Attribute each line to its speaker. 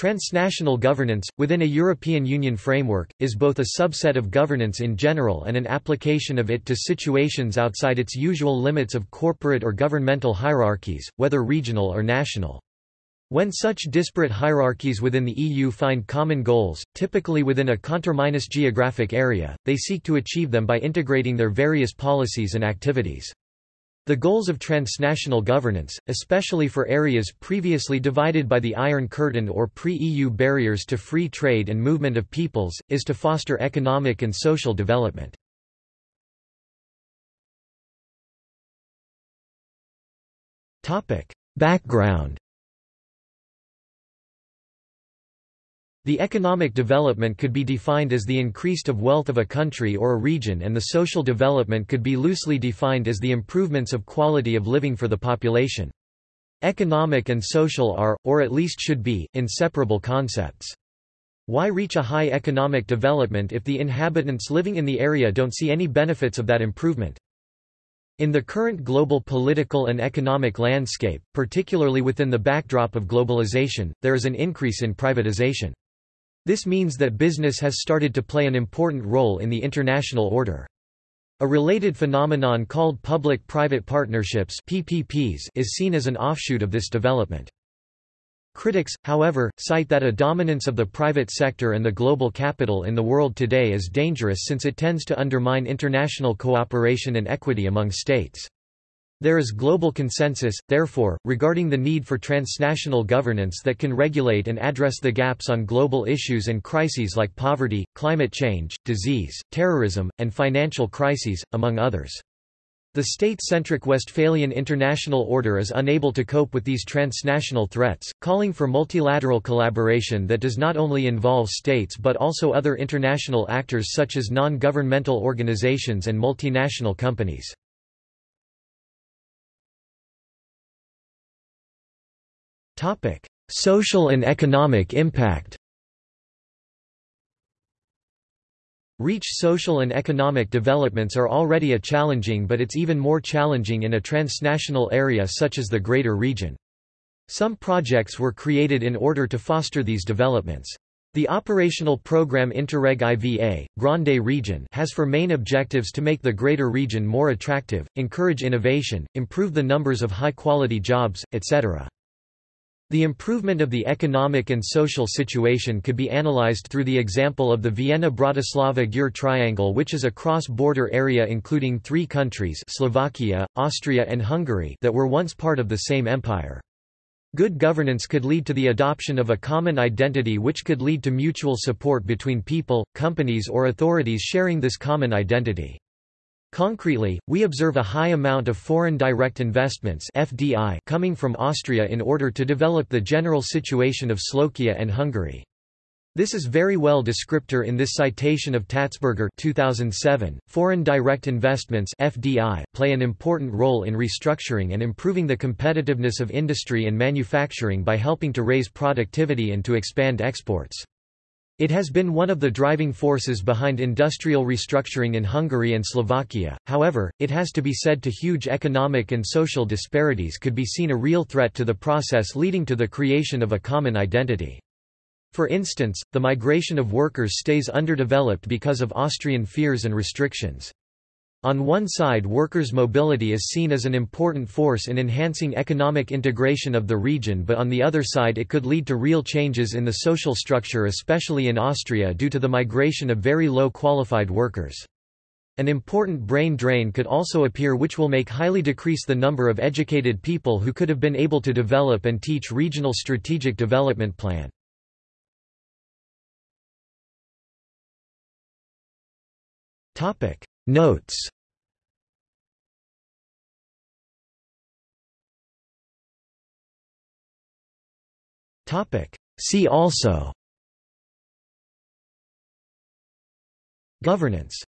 Speaker 1: Transnational governance, within a European Union framework, is both a subset of governance in general and an application of it to situations outside its usual limits of corporate or governmental hierarchies, whether regional or national. When such disparate hierarchies within the EU find common goals, typically within a conterminous geographic area, they seek to achieve them by integrating their various policies and activities. The goals of transnational governance, especially for areas previously divided by the Iron Curtain or pre-EU barriers to free trade and movement of peoples, is to foster economic and social development. Background The economic development could be defined as the increased of wealth of a country or a region and the social development could be loosely defined as the improvements of quality of living for the population. Economic and social are, or at least should be, inseparable concepts. Why reach a high economic development if the inhabitants living in the area don't see any benefits of that improvement? In the current global political and economic landscape, particularly within the backdrop of globalization, there is an increase in privatization. This means that business has started to play an important role in the international order. A related phenomenon called public-private partnerships PPPs is seen as an offshoot of this development. Critics, however, cite that a dominance of the private sector and the global capital in the world today is dangerous since it tends to undermine international cooperation and equity among states. There is global consensus, therefore, regarding the need for transnational governance that can regulate and address the gaps on global issues and crises like poverty, climate change, disease, terrorism, and financial crises, among others. The state-centric Westphalian international order is unable to cope with these transnational threats, calling for multilateral collaboration that does not only involve states but also other international actors such as non-governmental organizations and multinational companies. Social and economic impact Reach social and economic developments are already a challenging but it's even more challenging in a transnational area such as the Greater Region. Some projects were created in order to foster these developments. The operational program Interreg IVA, Grande Region has for main objectives to make the greater region more attractive, encourage innovation, improve the numbers of high-quality jobs, etc. The improvement of the economic and social situation could be analyzed through the example of the Vienna-Bratislava-Győr triangle which is a cross-border area including three countries Slovakia, Austria and Hungary that were once part of the same empire. Good governance could lead to the adoption of a common identity which could lead to mutual support between people, companies or authorities sharing this common identity. Concretely, we observe a high amount of foreign direct investments FDI coming from Austria in order to develop the general situation of Slovakia and Hungary. This is very well descriptor in this citation of Tatsberger 2007. Foreign direct investments FDI play an important role in restructuring and improving the competitiveness of industry and manufacturing by helping to raise productivity and to expand exports. It has been one of the driving forces behind industrial restructuring in Hungary and Slovakia, however, it has to be said to huge economic and social disparities could be seen a real threat to the process leading to the creation of a common identity. For instance, the migration of workers stays underdeveloped because of Austrian fears and restrictions. On one side workers' mobility is seen as an important force in enhancing economic integration of the region but on the other side it could lead to real changes in the social structure especially in Austria due to the migration of very low qualified workers. An important brain drain could also appear which will make highly decrease the number of educated people who could have been able to develop and teach regional strategic development plan. Notes. See also. Governance